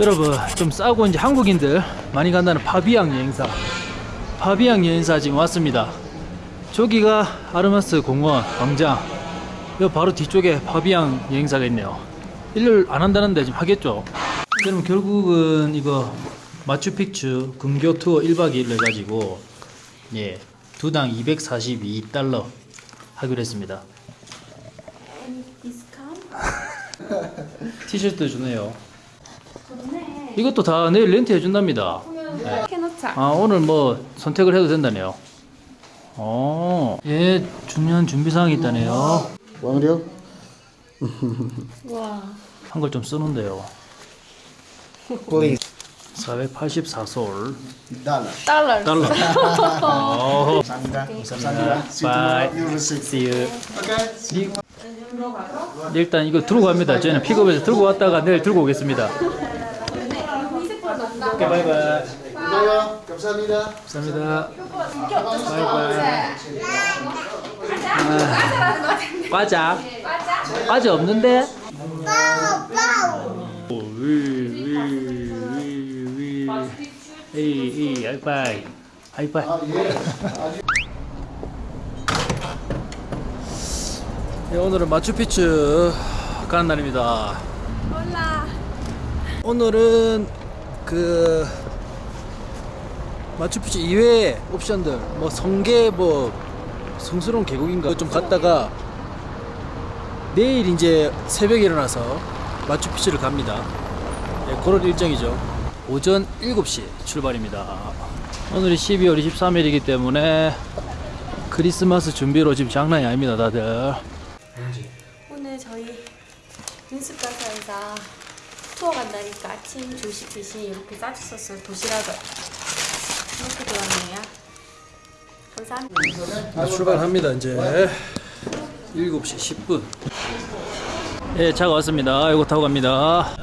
여러분 좀 싸고 이제 한국인들 많이 간다는 파비앙 여행사. 파비앙 여행사 지금 왔습니다. 저기가 아르마스 공원 광장. 여 바로 뒤쪽에 파비앙 여행사가 있네요. 일을 안 한다는데 지금 하겠죠? 그럼 결국은 이거 마추픽추 근교 투어 1박 2일로 해가지고 예 두당 242달러 하기로 했습니다. 티셔츠 주네요 이것도 다 내일 렌트 해 준답니다 해놓자. 아 오늘 뭐 선택을 해도 된다네요 어, 예 중요한 준비사항이 있다네요 왕려? 와. 한글 좀 쓰는데요 Please. 484솔 Dollar. 달러. 달러 어, 감사합니다. 감사합니다. You see you. Okay. 일단 이거 들고 갑니다 저희는 픽업해서 들고 왔다가 내일 들고 오겠습니다 오케이 바이바이 이거요. 감사합니다. 감사합니다 바이바이 아, 과자 과자 없는데 오, 위, 위, 위, 위. 에이, 에이, 하이파이. 하이파이. 네, 오늘은 마추픽추 가는 날입니다. 몰라. 오늘은 그 마추픽추 이외의 옵션들, 뭐 성계, 뭐 성스러운 계곡인가 좀 갔다가 내일 이제 새벽에 일어나서 마추픽추를 갑니다. 네, 그런 일정이죠. 오전 7시 출발입니다. 오늘이 12월 23일이기 때문에 크리스마스 준비로 지금 장난이 아닙니다, 다들. 오늘 저희 인스가사에서 투어 간다니까 아침 조식 대신 이렇게 싸주셨어요. 도시락을. 이렇게 들었네요. 감사합니다. 출발합니다 이제 7시 10분 예 차가 왔습니다 이거 타고 갑니다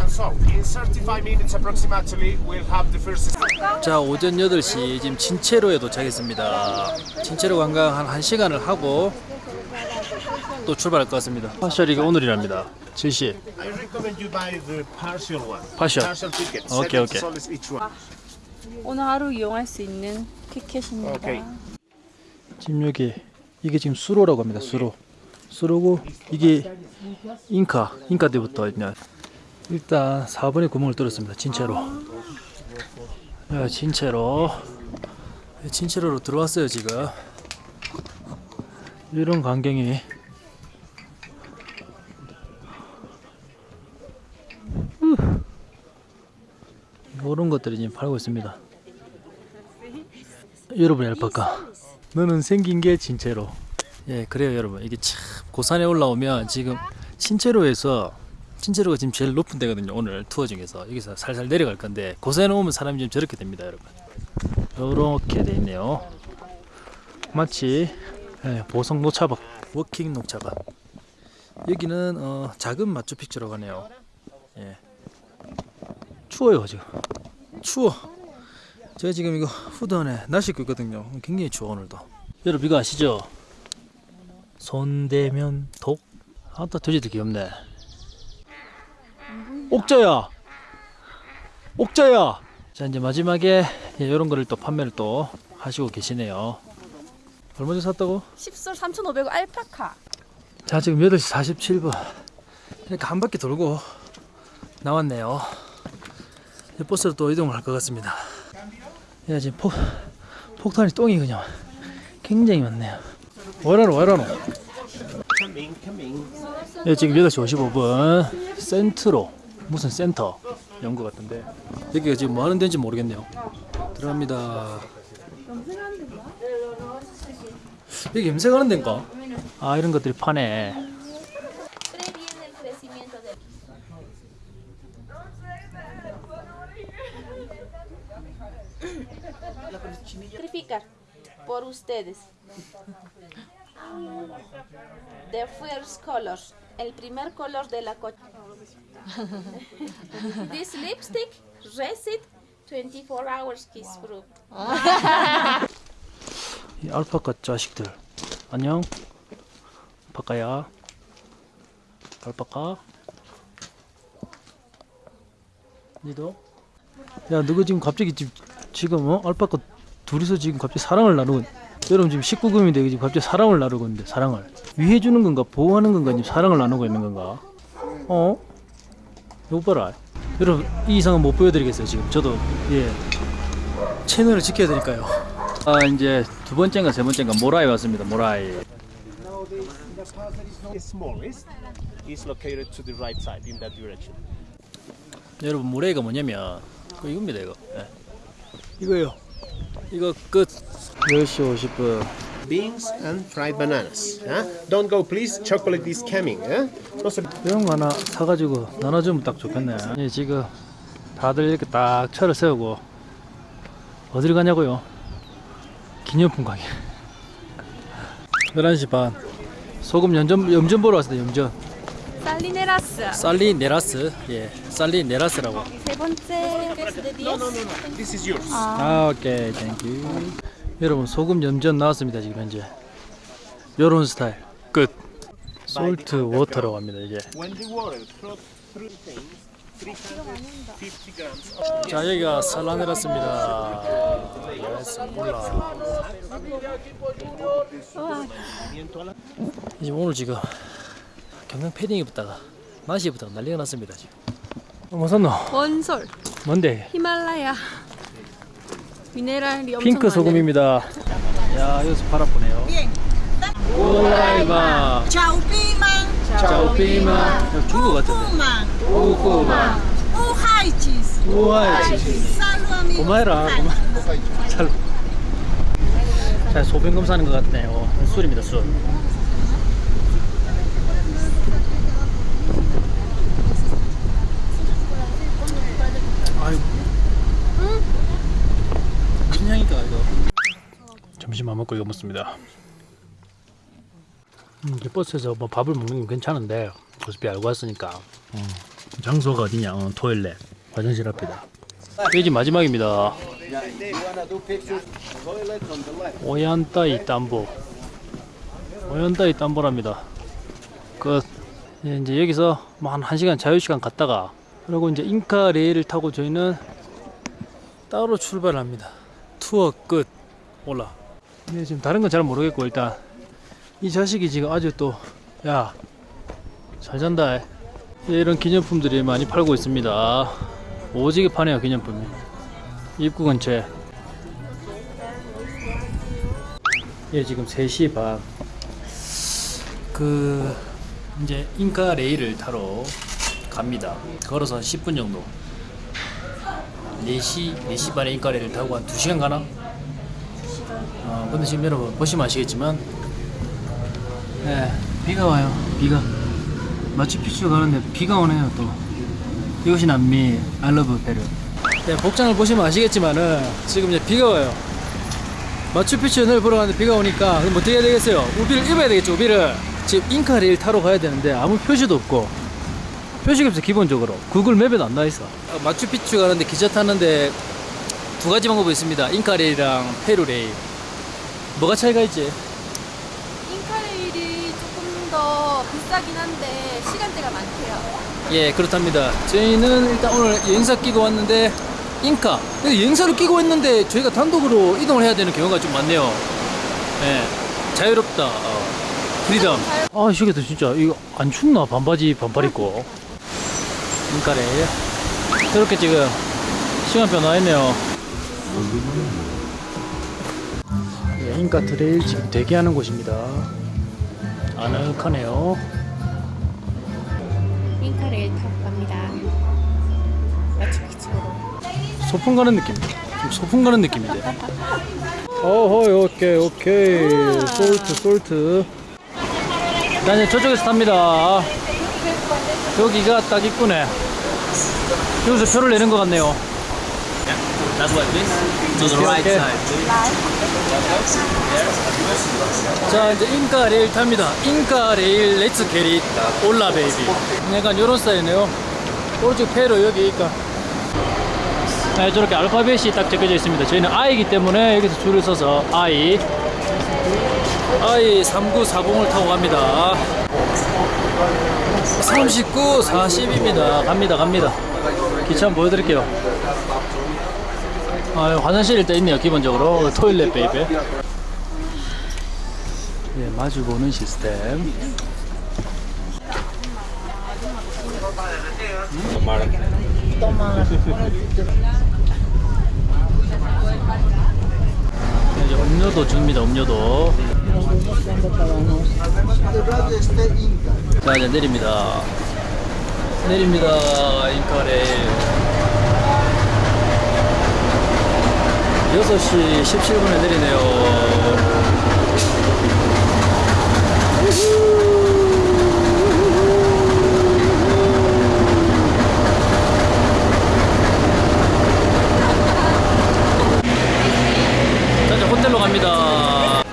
And so, in 35 minutes approximately, we'll have the first. 자 오전 8시 지금 친체로에 도착했습니다 친체로 관광 한 1시간을 하고 또 출발할 것 같습니다 파셜이 오늘이랍니다 70 I recommend you buy the partial one. Partial. Partial ticket. Okay, 70 okay. soles each one. 오늘 하루 이용할 수 있는 티켓입니다. 오케이. 지금 여기 이게 지금 수로라고 합니다 수로 수로고 이게 잉카 잉카 때부터 있냐 일단 4번에 구멍을 뚫었습니다 진채로 야, 진채로 예, 진채로로 들어왔어요 지금 이런 광경이 이런 것들이 지금 팔고 있습니다. 여러분 알파카 너는 생긴 게 친체로. 예 그래요 여러분. 이게 참 고산에 올라오면 지금 친체로에서 친체로가 지금 제일 높은 데거든요 오늘 투어 중에서. 여기서 살살 내려갈 건데 고산에 오면 사람이 좀 저렇게 됩니다 여러분. 요렇게 돼 있네요. 마치 예, 보성 녹차밭 워킹 녹차밭. 여기는 어, 작은 마추픽추라고 하네요. 예. 추워요 지금 추워 제가 지금 이거 후드 안에 날씨 입고 있거든요. 굉장히 추워 오늘도. 여러분 이거 아시죠? 손대면 독. 아따 돼지들 귀엽네. 옥자야. 옥자야. 자 이제 마지막에 예, 이런 거를 또 판매를 또 하시고 계시네요. 얼마 전에 샀다고? 10솔 3,500원 알파카. 자 지금 8시 47분. 그러니까 한 바퀴 돌고 나왔네요. 버스로 또 이동을 할 것 같습니다. 야 지금 폭 폭탄이 똥이 그냥 굉장히 많네요. come in. 예, 지금 8시 55분 센트로 무슨 센터 연것 같은데 여기가 지금 뭐 하는 데인지 모르겠네요. 들어갑니다. 여기 염색하는 데인가? 아 이런 것들이 파네. Previene el crecimiento de Sacrificar por ustedes. The first colors. El primer color de la coche. This lipstick, Resit, 24 hours kiss proof. 이 알파카 자식들 안녕 알파카야 알파카 니도? 야 너가 지금 갑자기 지금, 지금 어? 알파카 둘이서 지금 갑자기 사랑을 나누고 있- 여러분 지금 19금인데 지금 갑자기 사랑을 나누고 있는데 사랑을 위해 주는 건가 보호하는 건가 지금 사랑을 나누고 있는 건가 어? 이거 봐라 여러분 이 이상은 못 보여드리겠어요 지금 저도 예 채널을 지켜야 되니까요 아 이제 두 번째인가 세 번째인가 모라이 왔습니다 direction. 여러분 모래가 뭐냐면 그 이겁니다 이거 예. 이거요 이거 끝 10시 50분 Beans and fried bananas. Huh? Don't go, please. Chocolate is coming. Huh? Also, 이런 거 하나 사가지고 나눠주면 딱 좋겠네 예, 지금 다들 이렇게 딱 차를 세우고 어디를 가냐고요 기념품 가게 11시 반 소금 염전, 염전 보러 왔습니다 염전 Salineras. 살리네라스? 예 살리네라스라고. 세 번째 de 10. this is yours. 아. 오케이 thank you 여러분 소금 염전 나왔습니다 지금 현재. 요런 스타일. 끝. salt water라고 합니다 이제 When the water flows through things, 350 grams. 자 여기가 살라네라스입니다. 몰라 이제 오늘 지금 경량 패딩 입었다가 나시 입었다가 난리가 났습니다 지금. 어, 뭐 샀노? 원솔. 뭔데? 히말라야. 미네랄이 엄청 핑크 소금입니다. 야 여기서 팔아 보네요. 오라이바 Chào Pi Mang, 짜오피마 중국 같은데. Cheese, 우와 Salami. 고마해라 고마 잘. 자 소변검 사는 것 같네요. 술입니다 술 아유 무슨 향일까 이거 이거 먹습니다. 음, 이제 버스에서 뭐 밥을 먹는 건 괜찮은데 어차피 알고 왔으니까. 음, 장소가 어디냐? 어, 토일렛 화장실 앞이다. 페이지 마지막입니다. 오얀따이 땀보. 오얀따이 땀보랍니다. 끝. 예, 이제 여기서 뭐 한 1시간 자유시간 갔다가 그리고 이제 잉카 레일을 타고 저희는 따로 출발합니다. 투어 끝. 올라 네, 지금 다른 건 잘 모르겠고 일단 이 자식이 지금 아주 또 야 잘 잔다. 예, 이런 기념품들이 많이 팔고 있습니다. 오지게 파네요 기념품이. 입구 근처에. 예 지금 3시 반 그 이제 잉카 레일을 타러 갑니다. 걸어서 한 10분 정도. 4시 4시 반에 잉카 레일을 타고 한 2시간 가나? 어, 근데 지금 여러분 보시면 아시겠지만 네 비가 와요 비가. 마추픽추 가는데 비가 오네요 또. 이것이 남미 알러브 페루 네, 복장을 보시면 아시겠지만은 지금 이제 비가 와요. 마추픽추를 보러 가는데 비가 오니까 그럼 어떻게 해야 되겠어요? 우비를 입어야 되겠죠 우비를. 지금 잉카 레일 타러 가야 되는데 아무 표시도 없고. 표시가 없어 기본적으로. 구글 맵에도 안 나와있어. 마추픽추 가는데 기차 타는데 두 가지 방법이 있습니다. 잉카 레일이랑 페루 레일 뭐가 차이가 있지? 잉카 레일이 조금 더 비싸긴 한데 시간대가 많대요. 예 그렇답니다. 저희는 일단 오늘 여행사 끼고 왔는데 잉카. 여행사를 끼고 있는데 저희가 단독으로 이동을 해야 되는 경우가 좀 많네요. 예 자유롭다. 어. freedom. 아 시계도 진짜. 이거 안 춥나? 반바지 반팔 입고. 잉카래. 이렇게 지금 시간표 나와있네요 예, 잉카 트레일 지금 대기하는 곳입니다 아늑하네요 인카 레일 타고 갑니다. 소풍 가는 느낌. 좀 소풍 가는 느낌인데. 어허, 오케이, 오케이. 솔트, 솔트. 나 이제 저쪽에서 탑니다. 여기가 딱 입구네. 여기서 표를 내는 것 같네요. That's what this. To the right side. 자, 이제 잉카 레일 탑니다. 잉카 레일 let's get it hola baby. 약간 요런 스타일이네요. 오른쪽 페루 여기 잉카. 네, 저렇게 알파벳이 딱 적혀져 있습니다. 저희는 I이기 때문에 여기서 줄을 서서 I. I 3940을 타고 갑니다. 39, 40입니다. 갑니다, 갑니다. 기차 한번 보여드릴게요. 아, 화장실 일단 있네요, 기본적으로. toilet baby. 예, 마주 보는 시스템. 이제 음료도 줍니다, 음료도. 자, 이제 내립니다. 내립니다, 인카레일. 6시 17분에 내리네요. 자, 이제 호텔로 갑니다.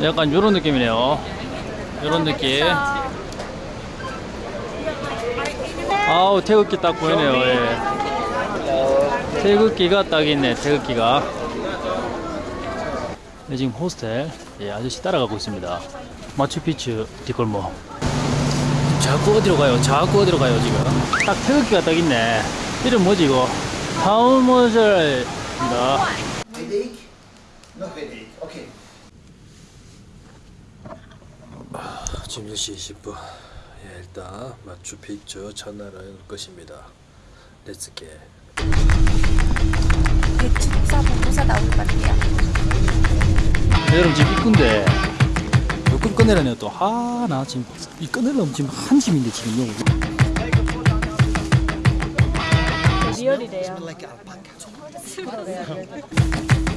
약간 요런 느낌이네요. 요런 느낌. 아우, 태극기 딱 보이네요. 예. 태극기가 딱 있네, 태극기가. 네, 지금 호스텔, 예, 아저씨 따라가고 있습니다. 마추픽추 뒷골목. 자꾸 어디로 가요? 자꾸 어디로 가요, 지금? 딱 태극기가 딱 있네. 이름 뭐지, 이거? Okay. 지금 10시 20분. 예, 일단 마추픽추 첫날은 끝입니다. 렛츠게. 대추사 보고서 나올 것 같아요. 네, 여러분 지금 입구인데 여권 꺼내라네요 또. 아, 나 지금 이 꺼내려면 지금 한 짐인데 지금요. 리얼이래요.